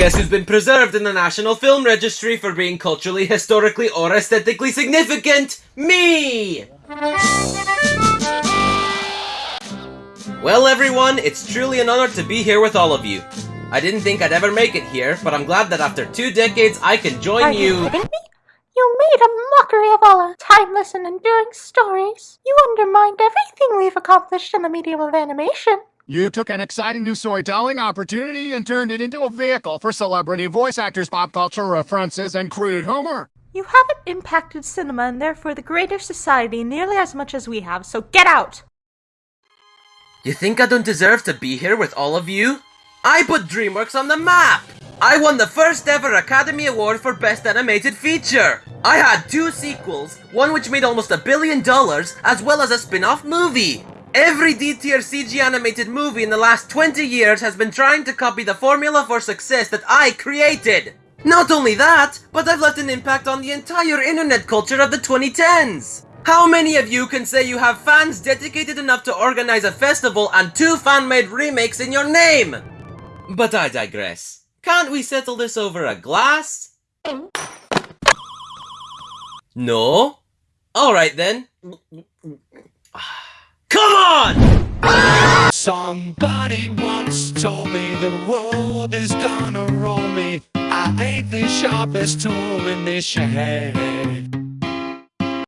Guess who's been preserved in the National Film Registry for being culturally, historically, or aesthetically significant? Me! Well, everyone, it's truly an honor to be here with all of you. I didn't think I'd ever make it here, but I'm glad that after two decades I can join Are you kidding me? You made a mockery of all our timeless and enduring stories. You undermined everything we've accomplished in the medium of animation. You took an exciting new storytelling opportunity and turned it into a vehicle for celebrity voice actors, pop culture references, and crude humor. You haven't impacted cinema and therefore the greater society nearly as much as we have, so get out! You think I don't deserve to be here with all of you? I put DreamWorks on the map! I won the first ever Academy Award for Best Animated Feature! I had two sequels, one which made almost a billion dollars, as well as a spin-off movie! Every D-tier CG animated movie in the last 20 years has been trying to copy the formula for success that I created! Not only that, but I've left an impact on the entire internet culture of the 2010s! How many of you can say you have fans dedicated enough to organize a festival and two fan-made remakes in your name? But I digress. Can't we settle this over a glass? No? Alright then. Somebody once told me the world is gonna roll me. I ain't the sharpest tool in this shed.